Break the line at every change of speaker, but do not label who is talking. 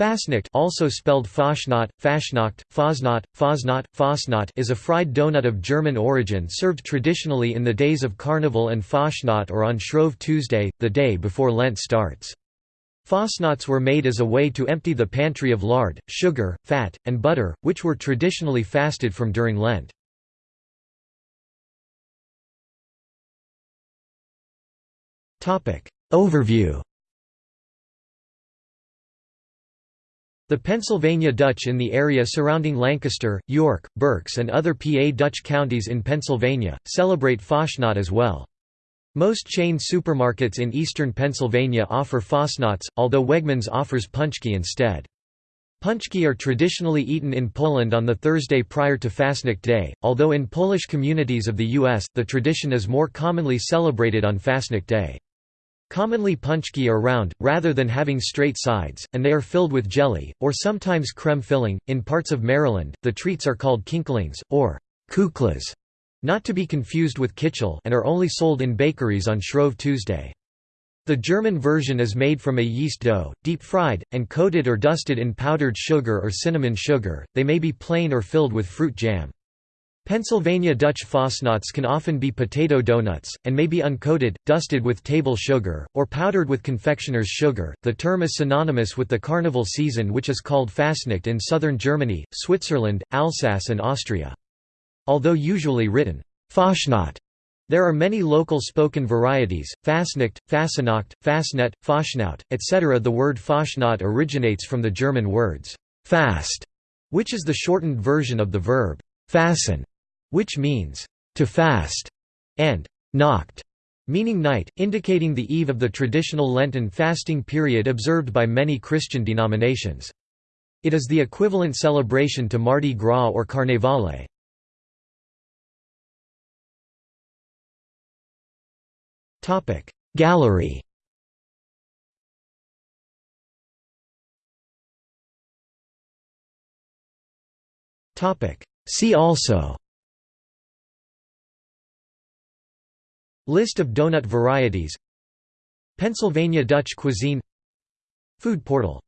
Fastnacht also spelled Fastnacht, Fastnacht, Fasnacht, Fasnacht, Fastnacht is a fried donut of German origin served traditionally in the days of Carnival and Fastnacht or on Shrove Tuesday, the day before Lent starts. Fastnachts were made as a way to empty the pantry of lard, sugar, fat, and butter, which were traditionally fasted from during Lent. Overview The Pennsylvania Dutch in the area surrounding Lancaster, York, Berks and other PA Dutch counties in Pennsylvania, celebrate Fastnacht as well. Most chain supermarkets in eastern Pennsylvania offer Fastnachts, although Wegmans offers Punchki instead. Punchki are traditionally eaten in Poland on the Thursday prior to Fastnacht Day, although in Polish communities of the U.S., the tradition is more commonly celebrated on Fastnacht Day. Commonly punchki are round, rather than having straight sides, and they are filled with jelly, or sometimes creme filling. In parts of Maryland, the treats are called kinklings, or kuklas, not to be confused with kitchel and are only sold in bakeries on Shrove Tuesday. The German version is made from a yeast dough, deep fried, and coated or dusted in powdered sugar or cinnamon sugar, they may be plain or filled with fruit jam. Pennsylvania Dutch Fastnachts can often be potato donuts, and may be uncoated, dusted with table sugar, or powdered with confectioner's sugar. The term is synonymous with the carnival season, which is called Fastnacht in southern Germany, Switzerland, Alsace, and Austria. Although usually written Fastnacht, there are many local spoken varieties, Fastnacht, Fassenacht, Fasnet, Faschnaut, etc. The word Fastnacht originates from the German words fast, which is the shortened version of the verb fasten, which means to fast, and nacht, meaning night, indicating the eve of the traditional Lenten fasting period observed by many Christian denominations. It is the equivalent celebration to Mardi Gras or Carnevale. Gallery See also List of donut varieties. Pennsylvania Dutch cuisine. Food portal